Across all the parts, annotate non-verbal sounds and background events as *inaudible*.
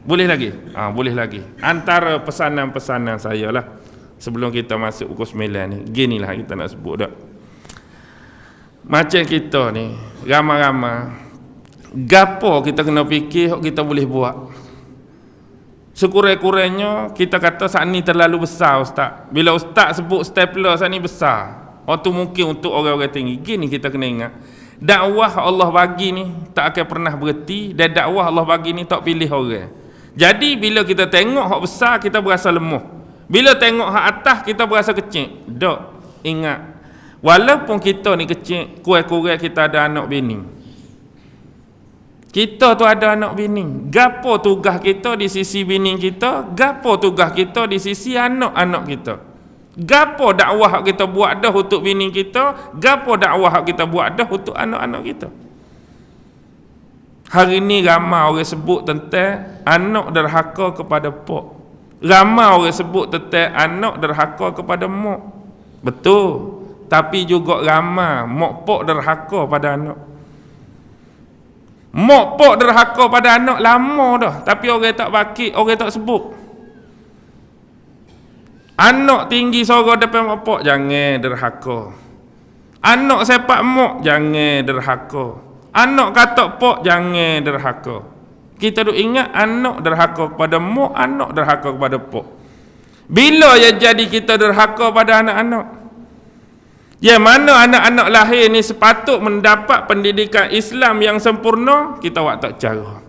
Boleh lagi? Ha, boleh lagi. Antara pesanan-pesanan saya lah sebelum kita masuk pukul 9 ni. Gini lah kita nak sebut dah. Macam kita ni, ramai-ramai gapo kita kena fikir kita boleh buat. Sekurang-kurangnya kita kata saat ni terlalu besar ustaz. Bila ustaz sebut stapler saat ni besar. Waktu mungkin untuk orang-orang tinggi. Gini kita kena ingat. Dakwah Allah bagi ni tak akan pernah berhenti dan dakwah Allah bagi ni tak pilih orang. Jadi bila kita tengok hak besar kita berasa lemah. Bila tengok hak atas kita berasa kecil. Dok, ingat. Walaupun kita ni kecil, kurang-kurang kita ada anak bini. Kita tu ada anak bini. Gapo tugas kita di sisi bini kita, gapo tugas kita di sisi anak-anak kita. Gapo dakwah kita buat dah untuk bini kita, gapo dakwah kita buat dah untuk anak-anak kita. Hari ni ramai orang sebut tentang anak derhaka kepada pok. Ramai orang sebut tentang anak derhaka kepada mak. Betul. Tapi juga ramai mak pok derhaka pada anak. Mak pok derhaka pada anak lama dah. Tapi orang tak bakit, orang tak sebut. Anak tinggi sorok depan mak pok, jangan derhaka. Anak sepak mak, jangan derhaka. Anak katok pok, jangan derhaka. Kita duk ingat anak derhaka kepada mak, anak derhaka kepada pok. Bila ya jadi kita derhaka pada anak-anak? Ya mana anak-anak lahir ni sepatut mendapat pendidikan Islam yang sempurna, kita buat tak cara.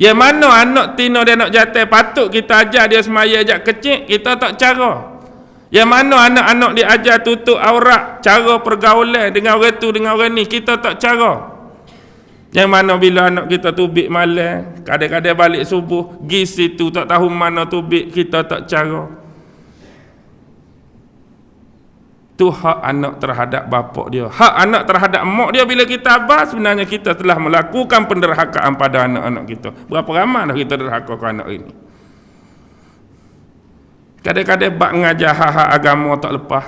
Ya mana anak tino dan anak jatuh patut kita ajar dia semaya ajak kecil, kita tak cara. Ya mana anak-anak dia ajar tutup aurat, cara pergaulan dengan orang tu dengan orang ni, kita tak cara. Yang mana bila anak kita tubik malam, kadang-kadang balik subuh, pergi situ tak tahu mana tubik, kita tak cara. tu hak anak terhadap bapak dia. Hak anak terhadap mak dia bila kita abah sebenarnya kita telah melakukan penderhakaan pada anak-anak kita. Berapa ramai dah kita derhaka ke anak ini? Kadang-kadang bak ngajar hak-hak agama tak lepas.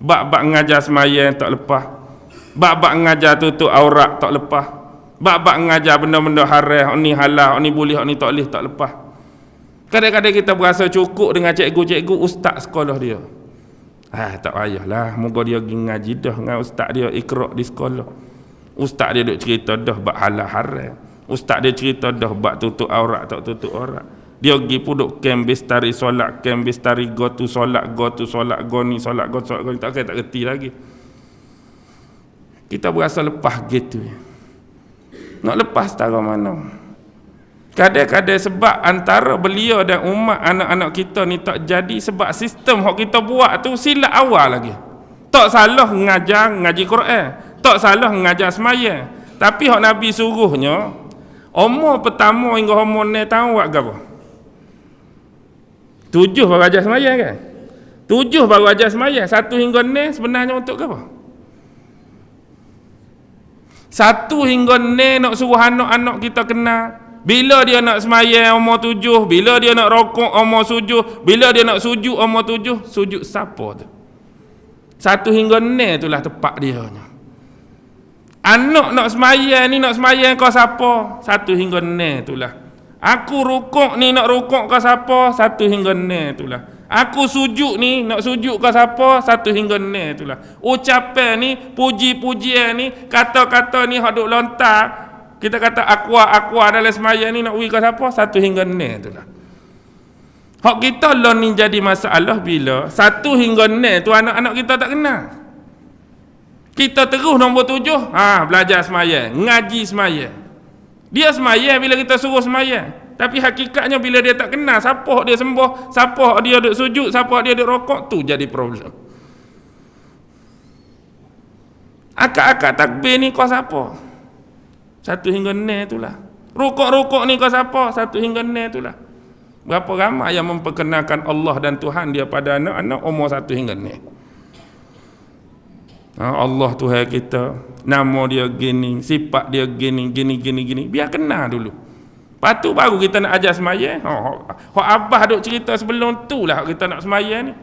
Bak-bak ngajar semayang tak lepas. Bak-bak ngajar tutup aurat tak lepas bak-bak ngajar benda-benda haram ni halal ni boleh ni tak boleh tak lepas kadang-kadang kita berasa cukup dengan cikgu-cikgu ustaz sekolah dia Ah tak payahlah. Moga dia pergi ngaji dah dengan ustaz dia ikra di sekolah. Ustaz dia duk cerita dah bab halal haram. Ustaz dia cerita dah bab tutup aurat tak tutup aurat. Dia pergi puduk kem bistari solat, kem bistari go tu solat, go tu solat, go ni solat, go solat, go ni. Tak kira tak kerti lagi. Kita berasa lepas gitu. Nak lepas tak mana? Kadang-kadang sebab antara beliau dan umat anak-anak kita ni tak jadi sebab sistem yang kita buat tu silap awal lagi. Tak salah mengajar ngaji Quran. Tak salah mengajar semaya. Tapi hak Nabi suruhnya, umur pertama hingga umur ni tahu buat apa? Tujuh baru ajar semaya kan? Tujuh baru ajar semaya. Satu hingga ni sebenarnya untuk apa? Satu hingga ni nak suruh anak-anak kita kenal bila dia nak semayang umur tujuh, bila dia nak rokok umur tujuh, bila dia nak sujud umur tujuh, sujud siapa tu? Satu hingga ni itulah tepat dia. Anak nak semayang ni nak semayang kau siapa? Satu hingga ni itulah. Aku rukuk ni nak rukuk kau siapa? Satu hingga ni itulah. Aku sujud ni nak sujud kau siapa? Satu hingga ni itulah. Ucapan ni, puji-pujian ni, kata-kata ni hak duk lontar kita kata aqua aqua dalam semaya ni nak uji ke siapa? Satu hingga ni tu lah. Hak kita lah ni jadi masalah bila satu hingga ni tu anak-anak kita tak kenal. Kita terus nombor tujuh, ha, belajar semaya, ngaji semaya. Dia semaya bila kita suruh semaya. Tapi hakikatnya bila dia tak kenal siapa dia sembuh, siapa dia duduk sujud, siapa dia duduk rokok, tu jadi problem. Akak-akak takbir ni kau siapa? Satu hingga ni itulah. Rukuk-rukuk ni kau siapa? Satu hingga ni itulah. Berapa ramai yang memperkenalkan Allah dan Tuhan dia pada anak-anak umur satu hingga ni. Ha, Allah Tuhan kita. Nama dia gini. Sifat dia gini, gini, gini, gini. Biar kenal dulu. Lepas tu baru kita nak ajar semaya. Ha, hak abah duk cerita sebelum tu lah kita nak semaya ni.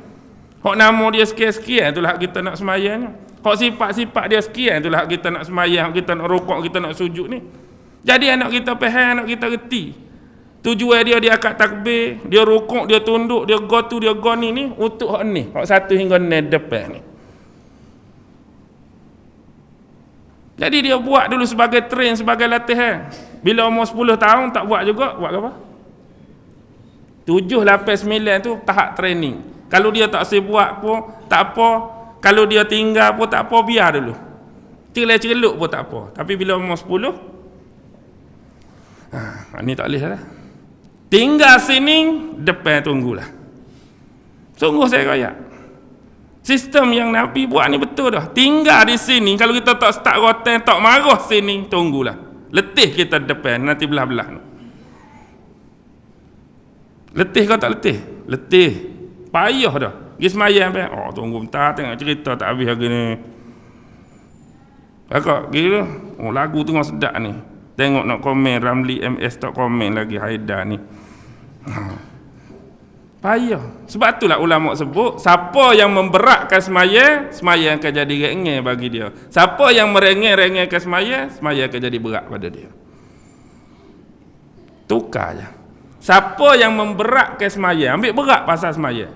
Hak nama dia sekian-sekian tu lah kita nak semaya ni. Hak sifat-sifat dia sekian itulah kita nak semayang, kita nak rukuk, kita nak sujud ni. Jadi anak kita faham, anak kita reti. Tujuan dia dia akad takbir, dia rukuk, dia tunduk, dia go tu, dia go ni ni untuk hak ni. Hak satu hingga ni depan ni. Jadi dia buat dulu sebagai train, sebagai latihan. Bila umur 10 tahun tak buat juga, buat apa? 7, 8, 9 tu tahap training. Kalau dia tak saya buat pun, tak apa. Kalau dia tinggal pun tak apa, biar dulu. Celuk-celuk pun tak apa. Tapi bila umur 10, ha, ni tak boleh lah. Tinggal sini, depan tunggulah. Sungguh saya kaya. Sistem yang Nabi buat ni betul dah. Tinggal di sini, kalau kita tak start rotan, tak marah sini, tunggulah. Letih kita depan, nanti belah-belah. Letih kau tak letih? Letih. Payah dah. Pergi semayang apa? Oh, tunggu bentar, tengok cerita tak habis lagi ni. Kakak, gila. Oh, lagu tengah sedap ni. Tengok nak komen Ramli MS tak komen lagi Haidar ni. *laughs* Payah. Sebab itulah ulama sebut, siapa yang memberatkan semaya, semaya akan jadi rengeh bagi dia. Siapa yang merengeh-rengehkan semaya, semaya akan jadi berat pada dia. Tukar je. Siapa yang memberatkan semaya, ambil berat pasal semaya.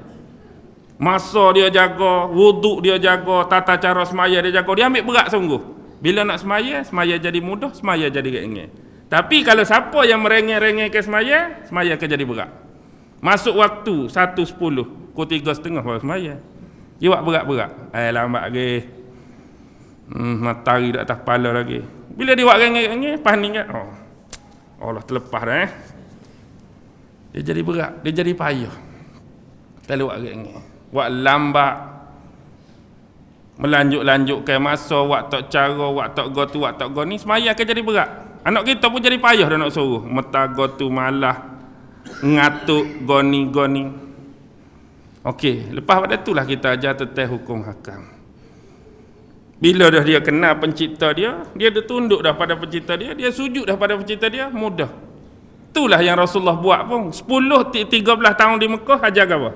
Masa dia jaga, wuduk dia jaga, tata cara semaya dia jaga, dia ambil berat sungguh. Bila nak semaya, semaya jadi mudah, semaya jadi rengeh. Tapi kalau siapa yang merengeh-rengeh ke semaya, semaya akan jadi berat. Masuk waktu 1.10, pukul 3.30 baru semaya. Dia buat berat-berat. Eh lambat lagi. Hmm, matahari di atas kepala lagi. Bila dia buat rengeh-rengeh, panik kan? Oh. Allah terlepas dah eh. Dia jadi berat, dia jadi payah. Kalau buat rengeh. Buat lambat, melanjut-lanjutkan masa waktu cara waktu go tu waktu go ni semaya akan jadi berat Anak kita pun jadi payah dah nak suruh. Metago tu malah. Ngatuk goni-goni. Okey, lepas pada itulah kita ajar teteh hukum hakam. Bila dah dia kenal pencipta dia, dia dah tunduk dah pada pencipta dia, dia sujud dah pada pencipta dia, mudah. Itulah yang Rasulullah buat pun. 10 13 tahun di Mekah ajar apa?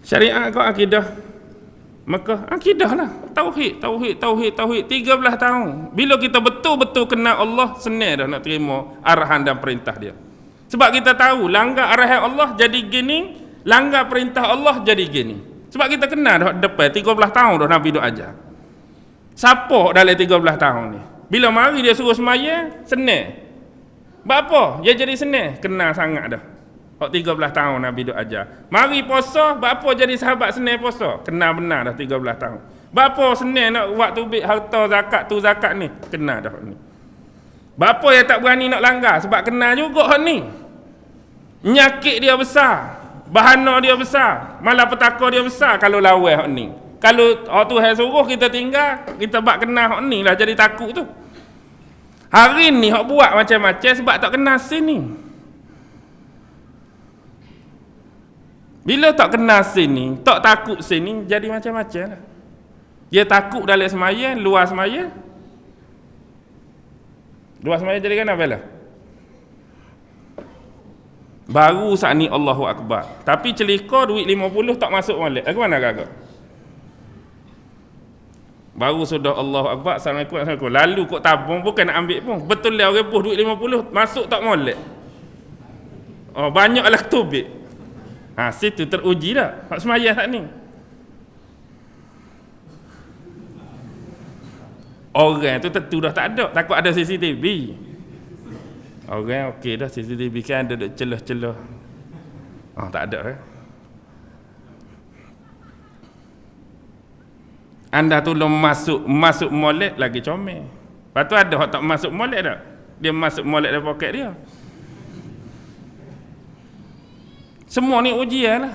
Syariat kau akidah Maka akidah lah. Tauhid, tauhid, tauhid, tauhid. 13 tahun. Bila kita betul-betul kenal Allah, senang dah nak terima arahan dan perintah dia. Sebab kita tahu, langgar arahan Allah jadi gini, langgar perintah Allah jadi gini. Sebab kita kenal dah depan 13 tahun dah Nabi duk ajar. Siapa dalam 13 tahun ni? Bila mari dia suruh semaya, senang. Apa? Dia jadi senang. Kenal sangat dah. Hak 13 tahun Nabi duk ajar. Mari puasa, apa jadi sahabat senang puasa? Kenal benar dah 13 tahun. Bapa senang nak buat tubik harta zakat tu zakat ni? Kenal dah ni. Bapa yang tak berani nak langgar sebab kenal juga hak ni. Nyakit dia besar. Bahana dia besar. Malah petaka dia besar kalau lawan hak ni. Kalau hak tu suruh kita tinggal, kita bak kenal hak ni lah jadi takut tu. Hari ni hak buat macam-macam sebab tak kenal sini. Bila tak kenal sini, tak takut sini, jadi macam-macam lah. Dia takut dalam semaya, luar semaya. Luar semaya jadi apa lah? Baru saat ni Allahu Akbar. Tapi celika duit 50 tak masuk balik. Aku mana kakak? Baru sudah Allahu Akbar. Assalamualaikum. Assalamualaikum. Lalu kok tabung bukan nak ambil pun. Betul lah orang duit 50 masuk tak molek. Oh, banyaklah tubik. Ha, situ teruji dah. Hak semayah tak ni. Orang tu tentu dah tak ada. Takut ada CCTV. Orang okey dah CCTV kan ada celah-celah. Oh, tak ada eh. Anda belum masuk masuk molek lagi comel. Lepas tu ada orang tak masuk molek tak? Dia masuk molek dalam poket dia. Semua ni ujian lah.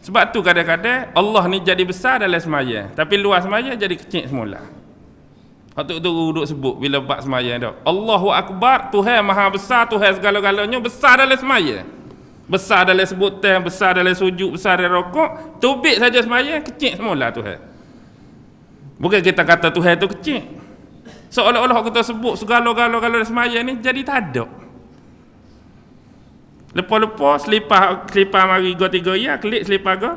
Sebab tu kadang-kadang Allah ni jadi besar dalam semaya. Tapi luar semaya jadi kecil semula. Waktu tu duduk sebut bila bak semaya tu. Allahu Akbar, Tuhan maha besar, Tuhan segala-galanya besar dalam semaya. Besar dalam sebutan, besar dalam sujud, besar dalam rokok. Tubik saja semaya, kecil semula Tuhan. Bukan kita kata Tuhan tu kecil. Seolah-olah kita sebut segala-galanya semaya ni jadi tak ada. Lepas-lepas selipah selipah mari go 3 ya, klik selipah go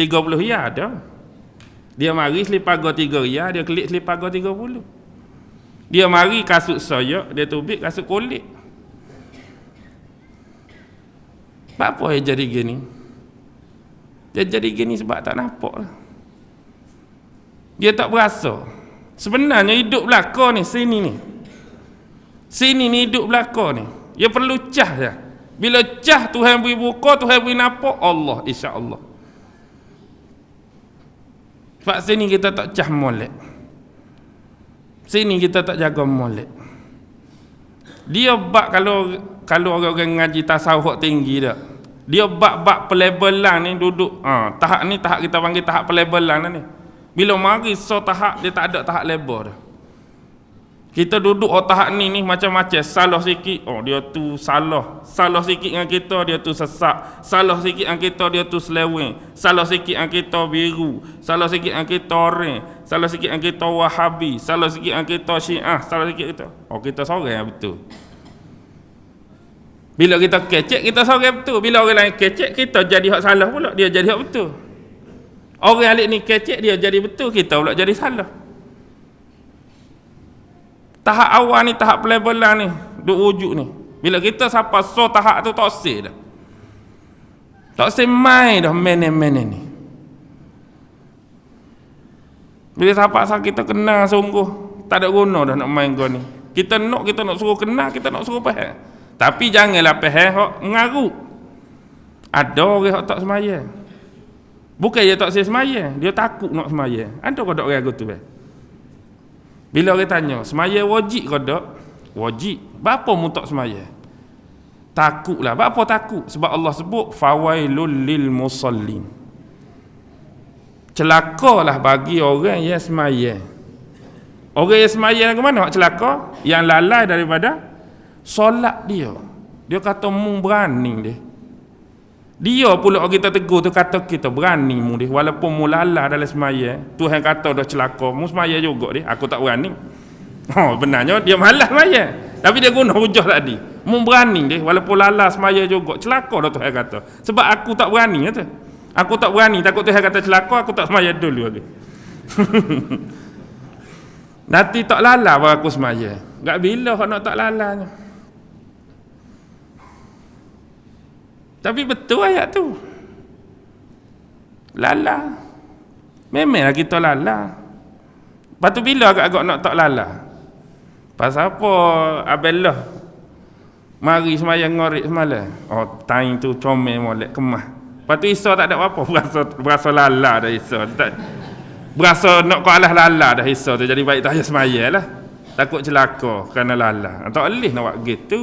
30 ya ada. Dia mari selipah go 3 ya, dia klik selipah go 30. dia mari kasut soyak dia tubik kasut kulit. Apa yang jadi gini. Dia jadi gini sebab tak nampak lah. Dia tak berasa. Sebenarnya hidup belaka ni sini ni. Sini ni hidup belaka ni. Dia perlu cah je bila cah Tuhan beri buka Tuhan beri nampak Allah insya Allah sebab sini kita tak cah molek. Sini kita tak jaga molek. Dia bak kalau kalau orang-orang ngaji tasawuf tinggi dah dia bak-bak pelebelan ni duduk ha, tahap ni tahap kita panggil tahap pelebelan ni. Bila mari so tahap dia tak ada tahap lebar dah. Kita duduk tahap ni ni macam-macam salah sikit oh dia tu salah. Salah sikit dengan kita dia tu sesak. Salah sikit dengan kita dia tu seleweng. Salah sikit dengan kita biru. Salah sikit dengan kita orang. Salah sikit dengan kita Wahabi. Salah sikit dengan kita Syiah. Salah sikit kita. Oh kita seorang yang betul. Bila kita kecek kita seorang betul. Bila orang lain kecek kita jadi hak salah pula. Dia jadi hak betul. Orang alik ni kecek dia jadi betul, kita pula jadi salah. Tahap awal ni, tahap pelebelan ni, duk wujud ni. Bila kita siapa so tahap tu tak sih dah. Tak sih main dah mene-mene ni. Bila siapa asal kita kenal sungguh, tak ada guna dah nak main kau ni. Kita nak, kita nak suruh kenal, kita nak suruh faham. Tapi janganlah faham, hok mengarut. Ada orang hok tak semayang. Bukan dia tak saya semaya, dia takut nak semaya. Ada kau tak ragu tu? Bila orang tanya, semaya wajib kau tak? Wajib. Bapa mu tak semaya? Takutlah. Bapa takut? Sebab Allah sebut fawailul lil musallin. Celakalah bagi orang yang semaya. Orang yang semaya ke mana? Celaka yang lalai daripada solat dia. Dia kata mu berani dia. Dia pula kita tegur tu kata kita berani mu dia walaupun mu lalah dalam semaya. Tuhan kata dah celaka, mu semaya juga dia. Aku tak berani. *laughs* Oh, benarnya dia malas semaya. Tapi dia guna hujah tadi. Mu berani dia walaupun lalah semaya juga. Celaka dah Tuhan kata. Sebab aku tak berani kata. Aku tak berani takut Tuhan kata celaka aku tak semaya dulu lagi. *laughs* Nanti tak lalah baru aku semaya. Gak bila nak tak lalanya. Tapi betul ayat tu. Lala. Memanglah kita lala. Lepas tu bila agak-agak nak tak lala? Pasal apa Abellah mari semayang ngorik semalam? Oh, tain tu comel molek kemah. Lepas tu Isa tak ada apa-apa. *laughs* Berasa, berasa lala dah Isa. Tak, berasa nak kau alah lala dah Isa tu. Jadi baik tak payah semayang lah. Takut celaka kerana lala. Tak boleh nak buat gitu.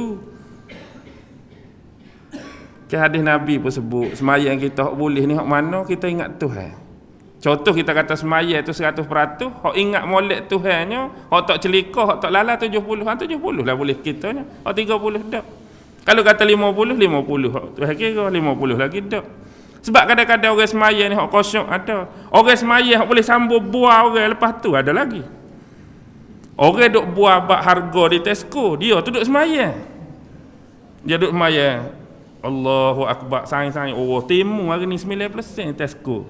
Ke hadis Nabi pun sebut semayang kita hok boleh ni hok mana kita ingat Tuhan. Contoh kita kata semayang tu 100%, hok ingat molek Tuhannya, hok tak celika, hok tak lala 70, ha 70 lah boleh kita nya. Hok 30 dak. Kalau kata 50, 50 hok Tuhan kira 50 lagi dak. Sebab kadang-kadang orang semayang ni hok kosong ada. Orang semayang hok boleh sambung buah orang lepas tu ada lagi. Orang duk buah bak harga di Tesco, dia tu duk semayang. Dia duk semayang. Allahu Akbar. Saing-saing oh timu hari ni 9% Tesco.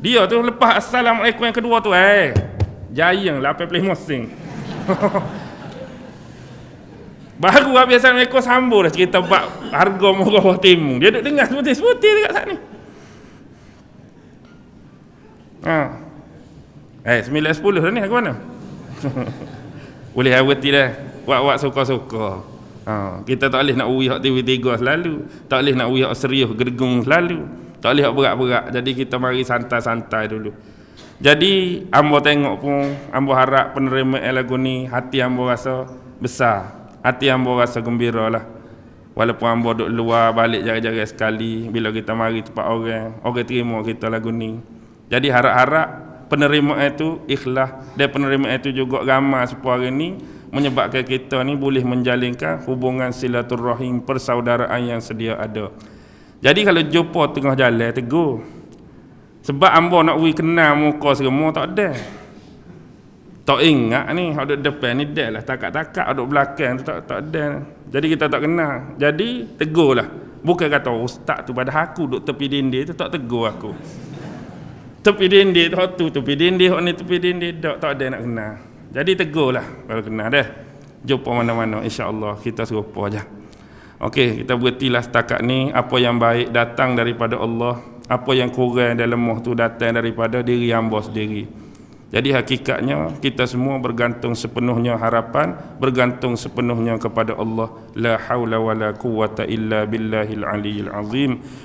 Dia tu lepas Assalamualaikum yang kedua tu eh jayang 85 sen. *laughs* Baru habis Assalamualaikum sambung dah cerita bak harga murah timu dia duduk dengar sebuti-sebuti dekat sana ni. Ha. eh 9-10 dah ni aku mana? *laughs* Boleh aweti dah. Buat-buat suka-suka Ha, kita tak boleh nak uri hak TV3 selalu. Tak boleh nak uri hak serius gergung selalu. Tak boleh hak berat-berat. Jadi kita mari santai-santai dulu. Jadi ambo tengok pun ambo harap penerima lagu ni hati ambo rasa besar. Hati ambo rasa gembira lah. Walaupun ambo duduk luar balik jaga-jaga sekali bila kita mari tempat orang, orang terima kita lagu ni. Jadi harap-harap penerima itu ikhlas dan penerima itu juga ramai sepuluh hari ni menyebabkan kita ni boleh menjalinkan hubungan silaturahim persaudaraan yang sedia ada. Jadi kalau jumpa tengah jalan tegur. Sebab ambo nak wi kenal muka semua tak ada. Tak ingat ni ada depan ni dah lah takat-takat ada belakang tu tak tak ada. Jadi kita tak kenal. Jadi tegurlah. Bukan kata ustaz tu pada aku duk tepi dinding tu tak tegur aku. Tepi dinding tu tu tepi dinding hok ni tepi dinding tak tak ada nak kenal. Jadi tegurlah kalau kena dah. Jumpa mana-mana insya-Allah kita serupa aja. Okey, kita berhentilah setakat ni apa yang baik datang daripada Allah, apa yang kurang dan lemah tu datang daripada diri hamba sendiri. Jadi hakikatnya kita semua bergantung sepenuhnya harapan, bergantung sepenuhnya kepada Allah. La haula wala quwata illa billahil aliyil azim.